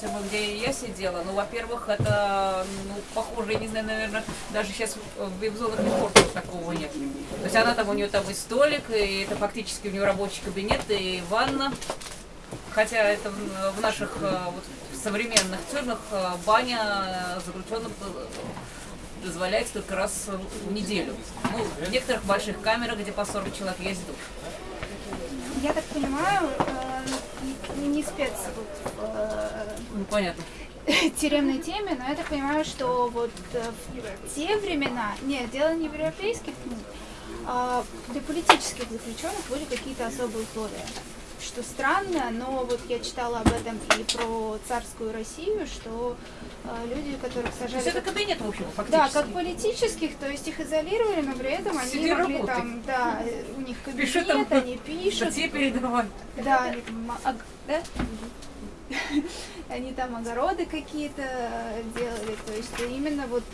Тюрьмы, где я сидела, ну, во-первых, это, ну, похоже, я не знаю, наверное, даже сейчас в вип-зонах Лефортов такого нет. То есть она там, у нее там и столик, и это фактически у нее рабочий кабинет, и ванна. Хотя это в, наших э, вот, современных тюрьмах э, баня заключенных э, дозволяется только раз в неделю. Ну, в некоторых больших камерах, где по 40 человек есть душ. Я так понимаю, э, не спец э, Ну, понятно. тюремной теме, но я так понимаю, что вот э, в те времена, нет, дело не в европейских, ну, а для политических заключенных были какие-то особые условия. Что странно, но вот я читала об этом и про царскую Россию, что э, люди, которых То есть сажали... это кабинет, в общем, Да, фактически. как политических, то есть их изолировали, но при этом они Сиди, могли работай. там, да, у них кабинет, там они пишут, Статьи передавай. да, они ог- да? они там огороды какие-то э, делали, то есть именно вот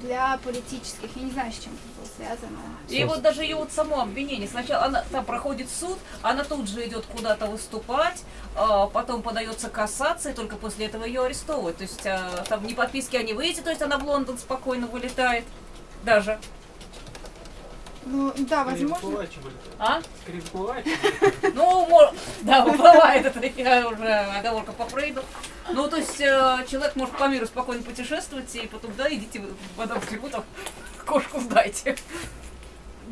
для политических, я не знаю, с чем это было связано. И вот даже ее вот само обвинение. Сначала она там проходит суд, она тут же идет куда-то выступать, а, потом подается кассация, и только после этого ее арестовывают. То есть а, там ни подписки о не выйти, то есть она в Лондон спокойно вылетает. Даже. Ну, да, возможно, Бывает. А? Скорее бывает. Ну, мо- да, уплывает это я уже оговорка по Фрейду. Ну, то есть э, человек может по миру спокойно путешествовать, и потом, да, идите в там кошку сдайте.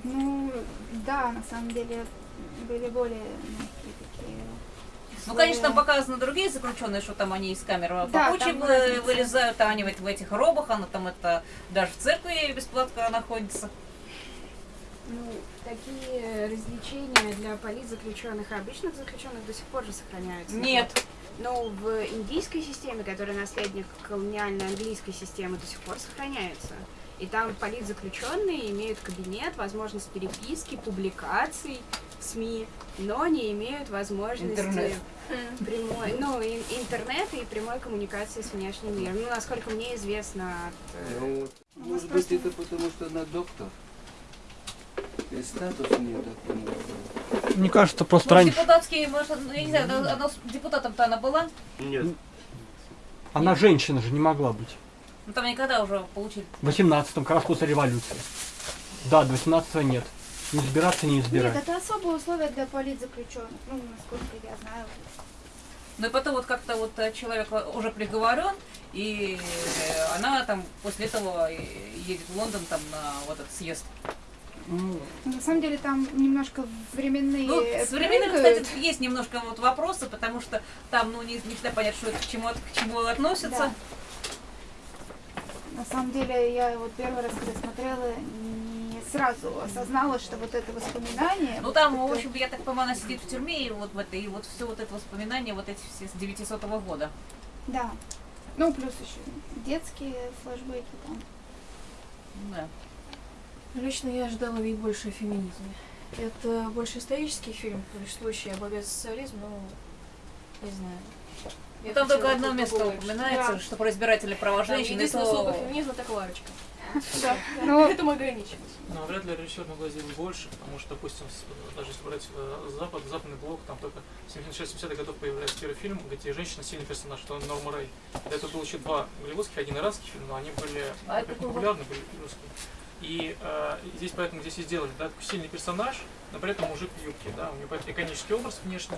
ну, да, на самом деле были более такие Ну, конечно, там показаны другие заключенные, что там они из камеры Да, разница. вылезают, а они в, в этих робах, она там это даже в церкви бесплатно находится. Ну, такие развлечения для политзаключенных и обычных заключенных до сих пор же сохраняются. Нет. Но в индийской системе, которая наследник колониальной английской системы, до сих пор сохраняется. И там политзаключенные имеют кабинет, возможность переписки, публикаций в СМИ, но не имеют возможности Интернет. прямой, ну, ин- интернета и прямой коммуникации с внешним миром. Ну, насколько мне известно от э, Ну, нас может быть, просто- это потому, что она доктор. И статус у нее такой. может. Мне кажется, просто Может, раньше. депутатские, может, ну, я не знаю, она, она депутатом-то она была? Нет. Она женщина же не могла быть. Ну, там никогда уже получили. В 18-м, как раз после революции. Да, до 18 нет. Не избираться, не Нет, избирать. это особые условия для политзаключенных, ну, насколько я знаю. Ну и потом вот как-то вот э, человек уже приговорен, и э, она там после этого едет в Лондон там на вот этот съезд. Ну, На самом деле там немножко временные Ну, с прыгают. кстати, есть немножко вот вопросы, потому что там, ну, не, не всегда понятно, что это к чему, к чему относится. Да. На самом деле, я вот первый раз, когда смотрела, не сразу осознала, что вот это воспоминание... Ну, вот там, это- в общем, я так понимаю, она сидит в тюрьме, и вот в этой, и вот все вот это воспоминания, вот эти все с 900 года. Да. Ну, плюс еще детские флешбеки там. Да. Лично я ожидала видеть больше о феминизме. Это больше исторический фильм, повествующий об обед социализм, но не знаю. Ну, Я там только одно место побольше. упоминается, Да. что про избирательные права женщин, единственное слово то... феминизм это Кларочка. Да. Ну, Этому ограничилась. Но вряд ли режиссер сделать больше, потому что, допустим, с- даже если брать э, Запад, западный блок, там только в 76-70-х годов появляется первый фильм, где женщина сильный персонаж, что Норма Рэй. До этого было еще два голливудских, один иранский фильм, но они были А это популярны, были русские. И э, здесь поэтому здесь и сделали, да, такой сильный персонаж, но при этом мужик в юбке, да, у нее поэтому иконический образ внешний,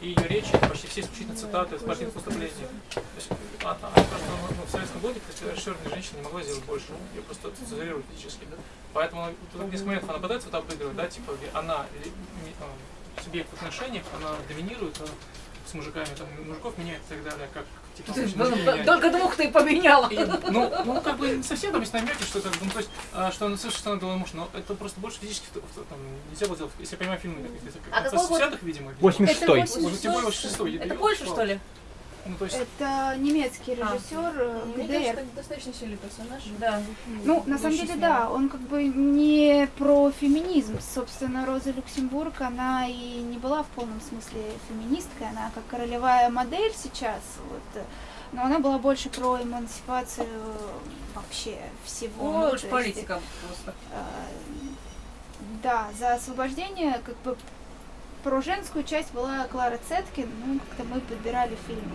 и ее речи почти все исключительно цитаты из партийных выступлений. То есть, а, а, просто ну, в советском блоке, режиссерная женщина не могла сделать больше, ее просто цензурировали физически, да. Поэтому она, тут несколько моментов она пытается вот обыгрывать, да, типа она э, субъект в отношениях, она доминирует э, с мужиками, там, мужиков меняет и так далее, как типа Ты мужики меняют. Только двух ты поменяла. И, ну, ну, как бы не совсем там есть намеки, что как бы, ну, то есть, а, что она слышит, что она голый муж, но это просто больше физически там, нельзя было сделать, если я понимаю фильмы А конца какой год? 60-х, видимо. видимо. 86 Это Может, тем более 86 Это Польша, что ли? Ну, то есть, это немецкий А. режиссер э, Мне ГДР. кажется, это достаточно сильный персонаж. Да. Ну, на самом деле, да, он как бы не про феминизм. Собственно, Роза Люксембург, она и не была в полном смысле феминисткой, она как королевая модель сейчас, вот, э, но она была больше про эмансипацию вообще всего. Он больше есть, политика просто. э, Да, за освобождение как бы про женскую часть была Клара Цеткин, ну, как-то мы подбирали фильм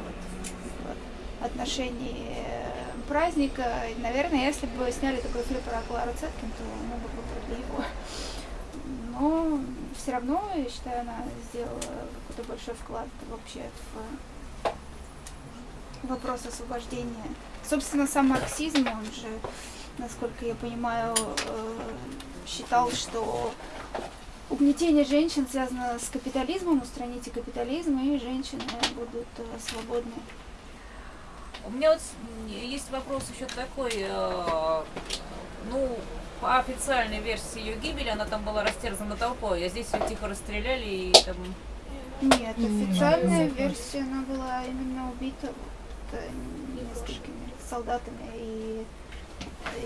вот, в отношении э, праздника. И, наверное, если бы сняли такой фильм про Клару Цеткин, то мы бы выбрали его. Но все равно, я считаю, она сделала какой-то большой вклад вообще в вопрос освобождения. Собственно, сам марксизм, он же, насколько я понимаю, э, считал, что угнетение женщин связано с капитализмом, устраните капитализм, и женщины будут э, свободны. У меня вот есть вопрос еще такой, э, ну, по официальной версии ее гибели, она там была растерзана толпой, а здесь ее тихо расстреляли и там... Нет, официальная версия, она была именно убита вот, э, несколькими солдатами, и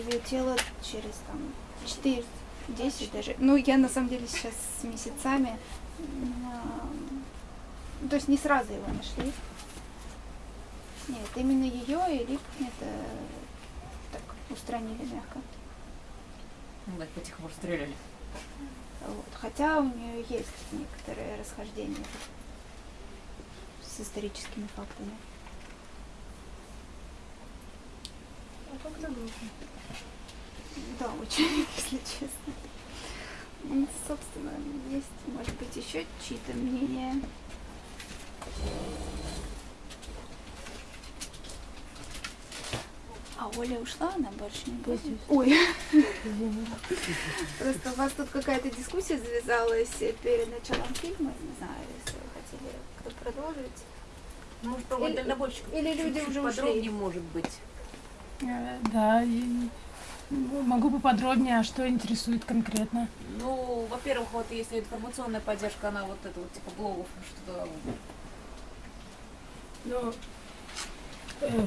ее тело через там 4 10 даже. Ну, я на самом деле сейчас с месяцами. а, То есть не сразу его нашли. Нет, именно ее и Лип это так устранили мягко. Ну, их потихоньку расстреляли. Вот. Хотя у нее есть некоторые расхождения с историческими фактами. Да, очень, если честно. Ну, Собственно, есть, может быть, еще чьи-то мнения. А Оля ушла, она больше не будет. Ой. Просто у вас тут какая-то дискуссия завязалась перед началом фильма. Не знаю, если вы хотели кто продолжить. Может, про Или- дальнобойщиков или люди уже ушли? подробнее, может быть. Э, Да, и ну, могу поподробнее, а что интересует конкретно. Ну, во-первых, вот если информационная поддержка, она вот это вот типа блогов, что-то Ну, э,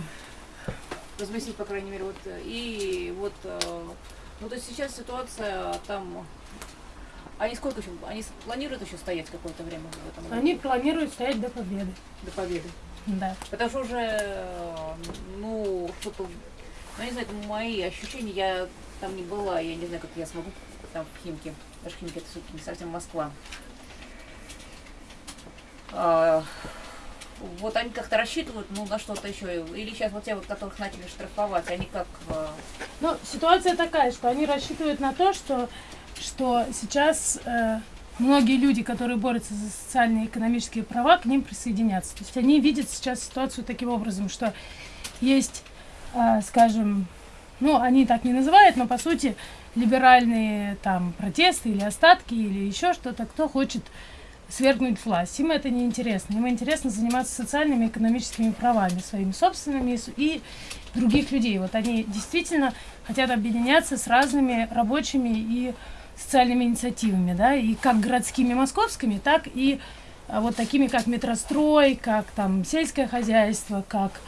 разместить, по крайней мере, вот. И вот, э, ну, то есть сейчас ситуация там... Они сколько еще? Они планируют еще стоять какое-то время в этом году? они планируют стоять до победы. До победы. Да. Потому что уже, э, ну, что-то, ну, не знаю, это мои ощущения, я там не была, я не знаю, как я смогу там в Химке. Даже Химки это все-таки не совсем Москва. А, вот они как-то рассчитывают, ну, на что-то еще. Или сейчас вот те, вот, которых начали штрафовать, они как... э, Ну, ситуация такая, что они рассчитывают на то, что, что сейчас э, многие люди, которые борются за социальные и экономические права, к ним присоединятся. То есть они видят сейчас ситуацию таким образом, что есть, скажем, ну, они так не называют, но по сути либеральные там протесты или остатки или еще что-то, кто хочет свергнуть власть. Им это не интересно. Им интересно заниматься социальными и экономическими правами, своими собственными и других людей. Вот они действительно хотят объединяться с разными рабочими и социальными инициативами, да, и как городскими московскими, так и а, вот такими, как метрострой, как там сельское хозяйство, как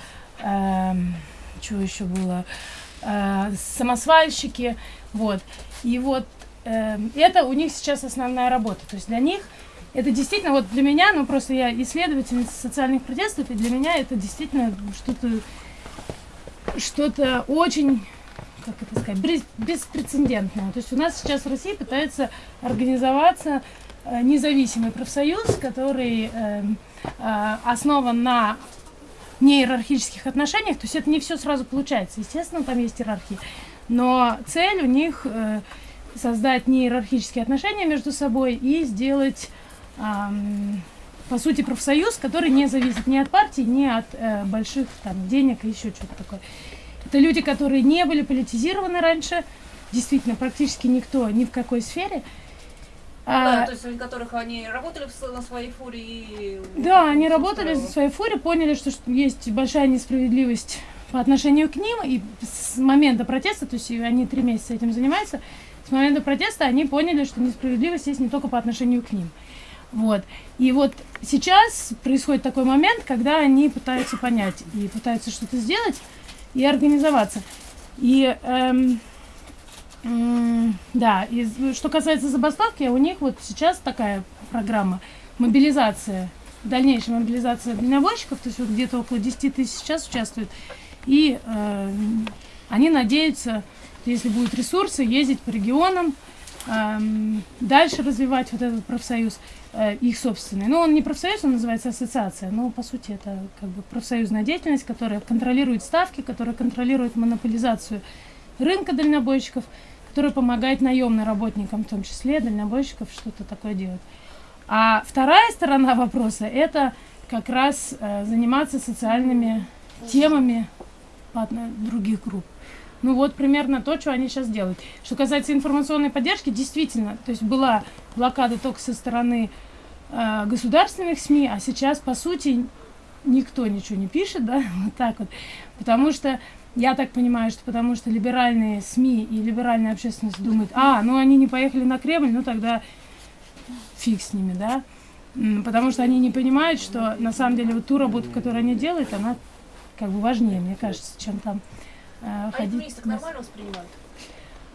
что еще было, э, самосвальщики, вот. И вот эм, это у них сейчас основная работа. То есть для них это действительно, вот для меня, ну просто я исследовательница социальных протестов, и для меня это действительно что-то что-то очень, как это сказать, бес- беспрецедентное. То есть у нас сейчас в России пытается организоваться э, независимый профсоюз, который эм, э, основан на неиерархических отношениях. То есть это не все сразу получается. Естественно, там есть иерархия. Но цель у них э, создать неиерархические отношения между собой и сделать ам, по сути, профсоюз, который не зависит ни от партии, ни от э, больших там, денег и еще что-то такое. Это люди, которые не были политизированы раньше, действительно, практически никто, ни в какой сфере. Да, А, то есть, у которых они работали на своей фуре и... да, они работали за своей фуре, поняли, что, что есть большая несправедливость по отношению к ним, и с момента протеста, то есть они три месяца этим занимаются, с момента протеста они поняли, что несправедливость есть не только по отношению к ним. Вот. И вот сейчас происходит такой момент, когда они пытаются понять и пытаются что-то сделать и организоваться. И эм, да, и з- что касается забастовки, у них вот сейчас такая программа мобилизация, дальнейшая мобилизация дальнобойщиков, то есть вот где-то около 10 тысяч сейчас участвуют. И эм, они надеются, если будут ресурсы, ездить по регионам, эм, дальше развивать вот этот профсоюз э, их собственный. Ну, он не профсоюз, он называется ассоциация, но по сути это как бы профсоюзная деятельность, которая контролирует ставки, которая контролирует монополизацию рынка дальнобойщиков, которая помогает наемным работникам, в том числе дальнобойщиков, что-то такое делать. А вторая сторона вопроса – это как раз э, заниматься социальными темами других групп. Ну вот примерно то, что они сейчас делают. Что касается информационной поддержки, действительно, то есть была блокада только со стороны э, государственных СМИ, а сейчас, по сути, никто ничего не пишет, да, вот так вот. Потому что, я так понимаю, что потому что либеральные СМИ и либеральная общественность думают, а, ну они не поехали на Кремль, ну тогда фиг с ними, да. Потому что они не понимают, что на самом деле вот ту работу, которую они делают, она как бы важнее, мне кажется, чем там э, А ходить. феминисток нормально воспринимают?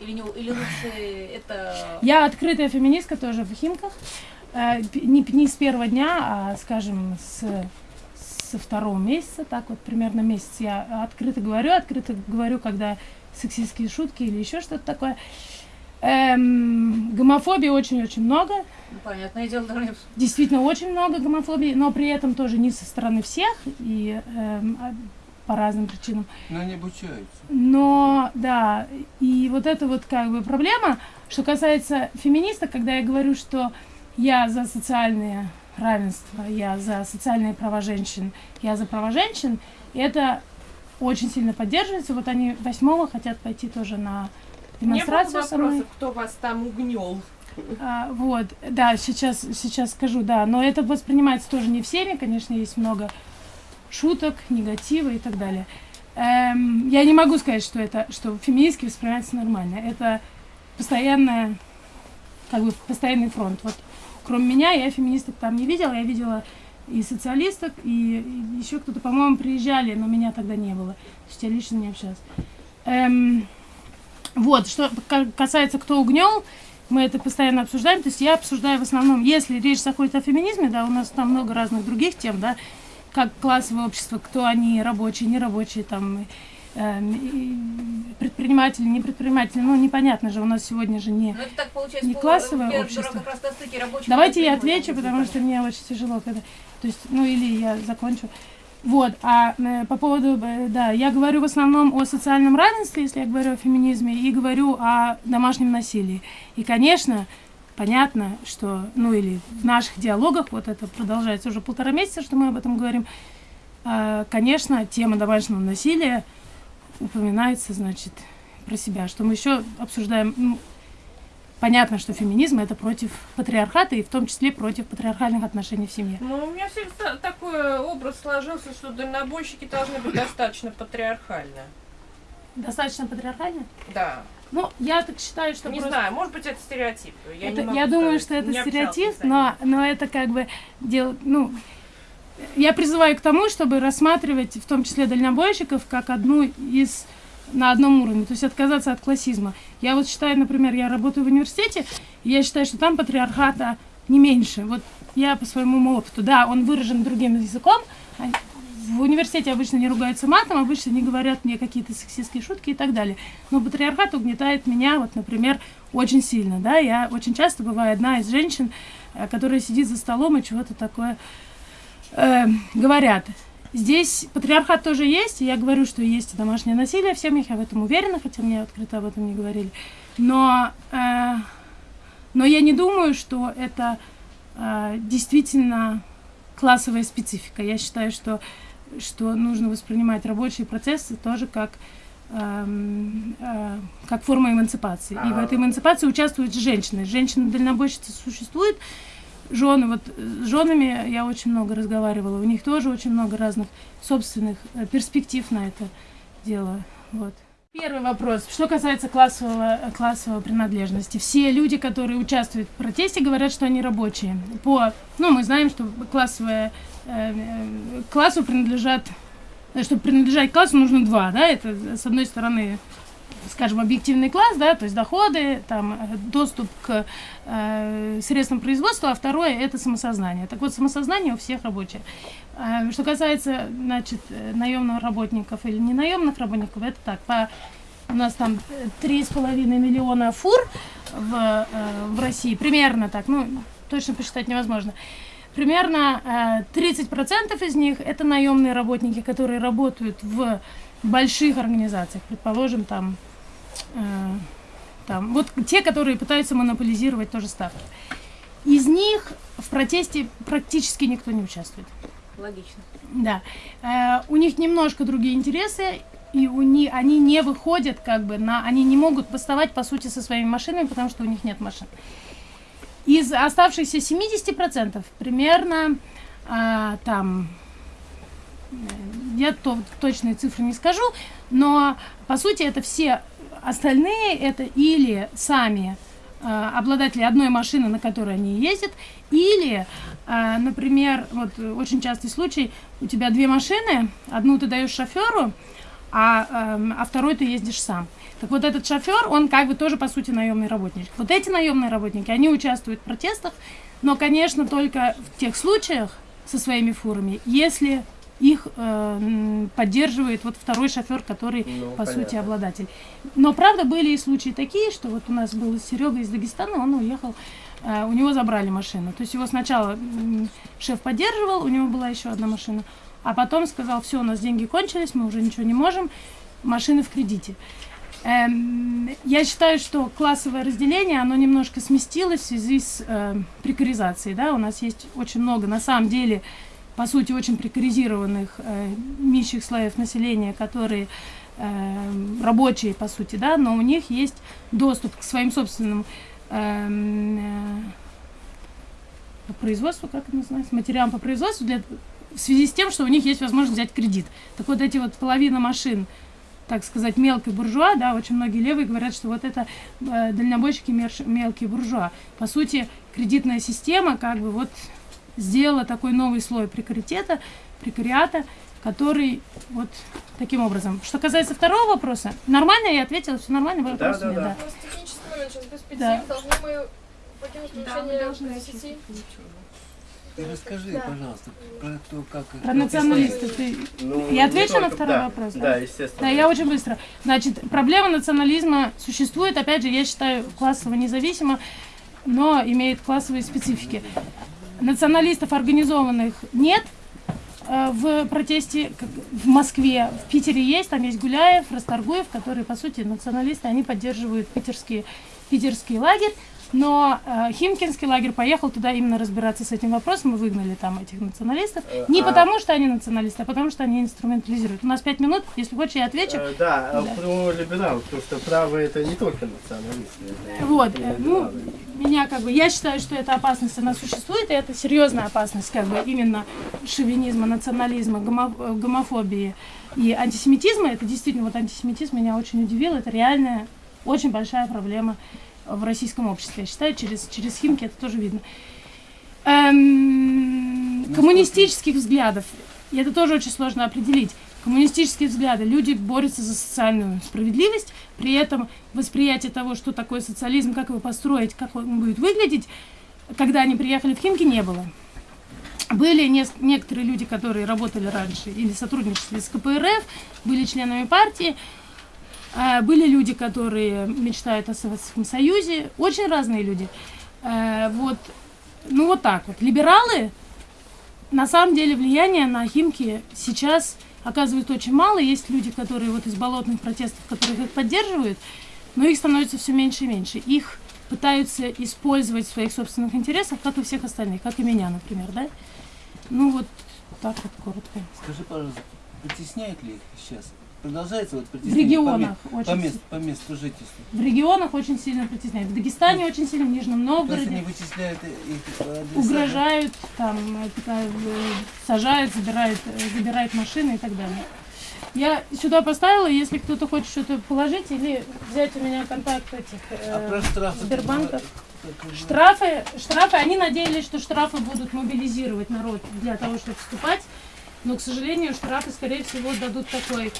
Или, не, или лучше это... Я открытая феминистка тоже в Химках. Э, Не, не с первого дня, а, скажем, с, со второго месяца, так вот примерно месяц я открыто говорю, открыто говорю, когда сексистские шутки или еще что-то такое. Эм, гомофобии очень-очень много, Ну, понятное дело, должны... действительно очень много гомофобии, но при этом тоже не со стороны всех и эм, а, по разным причинам. Но они обучаются. Но, да, и вот это вот как бы проблема, что касается феминисток, когда я говорю, что я за социальное равенство, я за социальные права женщин, я за права женщин, это очень сильно поддерживается. Вот они восьмого хотят пойти тоже на Не было демонстрацию со мной. вопросов, кто вас там угнел. А, вот, да, сейчас, сейчас скажу, да, но это воспринимается тоже не всеми, конечно, есть много шуток, негатива и так далее. Эм, я не могу сказать, что это, что феминистки воспринимается нормально. Это постоянная, как бы постоянный фронт. Вот, кроме меня, я феминисток там не видела, я видела и социалисток, и, и еще кто-то, по-моему, приезжали, но меня тогда не было. То есть я лично не общалась. Эм, вот, что ка- касается кто угнел, мы это постоянно обсуждаем. То есть я обсуждаю в основном, если речь заходит о феминизме, да, у нас там много разных других тем, да, как классовое общество, кто они, рабочие, нерабочие, там, предприниматели, не предприниматели, ну, непонятно же, у нас сегодня же не... Ну. Не классовое общество. Давайте я отвечу, потому что мне очень тяжело, когда... То есть, ну, или я закончу. Вот, а э, по поводу, э, да, я говорю в основном о социальном равенстве, если я говорю о феминизме, и говорю о домашнем насилии. И, конечно, понятно, что, ну, или в наших диалогах, вот это продолжается уже полтора месяца, что мы об этом говорим, э, конечно, тема домашнего насилия упоминается, значит, про себя, что мы еще обсуждаем, ну, понятно, что феминизм это против патриархата и в том числе против патриархальных отношений в семье. Ну, у меня всегда такой образ сложился, что дальнобойщики должны быть достаточно патриархальны. Достаточно патриархально? Да. Ну, я так считаю, что не просто... знаю, может быть, это стереотип. Я, Это- я думаю, что это стереотип, но, но это как бы дело, ну, я призываю к тому, чтобы рассматривать в том числе дальнобойщиков как одну из на одном уровне, то есть отказаться от классизма. Я вот считаю, например, я работаю в университете, и я считаю, что там патриархата не меньше. Вот я по своему опыту, да, он выражен другим языком. а В университете обычно не ругаются матом, обычно не говорят мне какие-то сексистские шутки и так далее. Но патриархат угнетает меня, вот, например, очень сильно, да, я очень часто бываю одна из женщин, э, которая сидит за столом и чего-то такое э, говорят. Здесь патриархат тоже есть, и я говорю, что есть домашнее насилие в семьях, я в этом уверена, хотя мне открыто об этом не говорили. Но, э, но я не думаю, что это э, действительно классовая специфика. Я считаю, что, что нужно воспринимать рабочие процессы тоже как, эм, э, как форма эмансипации. И в этой эмансипации участвуют женщины. Женщины-дальнобойщицы существуют, жены, вот э, с женами я очень много разговаривала, у них тоже очень много разных собственных э, перспектив на это дело. Вот. Первый вопрос. Что касается классового, э, классовой принадлежности. Все люди, которые участвуют в протесте, говорят, что они рабочие. По, ну, мы знаем, что классовое, э, классу принадлежат, чтобы принадлежать классу, нужно два, да, это, с одной стороны, скажем, объективный класс, да, то есть доходы, там, э, доступ к э, средствам производства, а второе – это самосознание. Так вот, самосознание у всех рабочее. Э, что касается, значит, э, наемных работников или не наемных работников, это так, по, у нас там три с половиной миллиона фур, в, э, в России, примерно так, ну, точно посчитать невозможно. Примерно э, 30% из них это наемные работники, которые работают в больших организациях, предположим, там, там, вот те, которые пытаются монополизировать тоже ставки. Из них в протесте практически никто не участвует. Логично. Да. Э, у них немножко другие интересы, и у них, они не выходят как бы на... Они не могут поставать, по сути, со своими машинами, потому что у них нет машин. Из оставшихся 70% примерно а, там... э, Я то, точные цифры не скажу, но по сути это все остальные, это или сами э, обладатели одной машины, на которой они ездят, или, э, например, вот э, очень частый случай, у тебя две машины, одну ты даешь шоферу, а, эм, а второй ты ездишь сам. Так вот этот шофер, он как бы тоже по сути наемный работник. Вот эти наемные работники, они участвуют в протестах, но, конечно, только в тех случаях со своими фурами, если их э, поддерживает вот второй шофер, который Ну, по сути понятно. обладатель. Но правда были и случаи такие, что вот у нас был Серега из Дагестана, он уехал, э, у него забрали машину. То есть его сначала м, шеф поддерживал, у него была еще одна машина, а потом сказал, все, у нас деньги кончились, мы уже ничего не можем, машины в кредите. Эм, я считаю, что классовое разделение, оно немножко сместилось в связи с э, прекаризацией. Да? У нас есть очень много, на самом деле, по сути, очень прекаризированных э, низших слоев населения, которые э, рабочие, по сути, да, но у них есть доступ к своим собственным эм, э, по производству, как это называется, материалам по производству, для, в связи с тем, что у них есть возможность взять кредит. Так вот эти вот половина машин, так сказать, мелкий буржуа, да, очень многие левые говорят, что вот это э, дальнобойщики мелкие буржуа. По сути, кредитная система как бы вот сделала такой новый слой прекаритета, прекариата, который вот таким образом. Что касается второго вопроса, нормально я ответила, все нормально, вопросов да, нет, да. да. У нас технический момент сейчас без пяти. Да. Должны мы покинуть помещение десяти. Ты расскажи, Да. пожалуйста, про то, как... Про националистов ты Ну, Я отвечу на только- второй да, вопрос, да? Да, естественно. Да, я очень быстро. Значит, проблема национализма существует, опять же, я считаю, классово независимо, но имеет классовые специфики. Националистов организованных нет э, в протесте в Москве. В Питере есть, там есть Гуляев, Расторгуев, которые, по сути, националисты, они поддерживают питерский, питерский лагерь. Но э, Химкинский лагерь поехал туда именно разбираться с этим вопросом, и выгнали там этих националистов. Э, Не а- потому, что они националисты, а потому, что они инструментализируют. У нас пять минут, если хочешь, я отвечу. Э, Да, а Да. про либерал, потому что правые это не только националисты. это Вот, э, ну, меня как бы, я считаю, что эта опасность, она существует, и это серьезная опасность, как бы, именно шовинизма, национализма, гомо- э, гомофобии и антисемитизма. Это действительно, вот антисемитизм меня очень удивил, это реальная, очень большая проблема в российском обществе. Я считаю, через, через Химки это тоже видно. Эм, коммунистических взглядов, и это тоже очень сложно определить. Коммунистические взгляды. Люди борются за социальную справедливость, при этом восприятие того, что такое социализм, как его построить, как он будет выглядеть, когда они приехали в Химки, не было. Были нес- некоторые люди, которые работали раньше или сотрудничали с КПРФ, были членами партии, были люди, которые мечтают о Советском Союзе, очень разные люди. Э, Вот, ну вот так вот. Либералы, на самом деле, влияние на Химки сейчас оказывают очень мало. Есть люди, которые вот из болотных протестов, которые их поддерживают, но их становится все меньше и меньше. Их пытаются использовать в своих собственных интересах, как и всех остальных, как и меня, например, да? Ну вот так вот коротко. Скажи, пожалуйста, притесняют ли их сейчас? Продолжается вот В притеснение регионах по, очень по, си- мест- по месту жительства? В регионах очень сильно притесняют. В Дагестане очень сильно, в Нижнем То есть Новгороде. они вычисляют их по адресам? угрожают, там, э, э, сажают, забирают, э, забирают машины и так далее. Я сюда поставила, если кто-то хочет что-то положить или взять у меня контакт этих э, А про штрафы? Сбербанков. Вы- Штрафы, штрафы, они надеялись, что штрафы будут мобилизировать народ для того, чтобы вступать, но, к сожалению, штрафы, скорее всего, дадут такой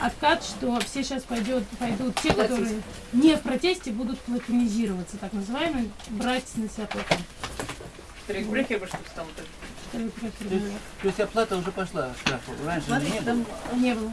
откат, что все сейчас пойдет, пойдут те, которые не в протесте, будут платинизироваться, так называемые, брать на себя плату. Трекбрекер бы что стал такое? То есть оплата уже пошла штрафу. Раньше не было. Не было.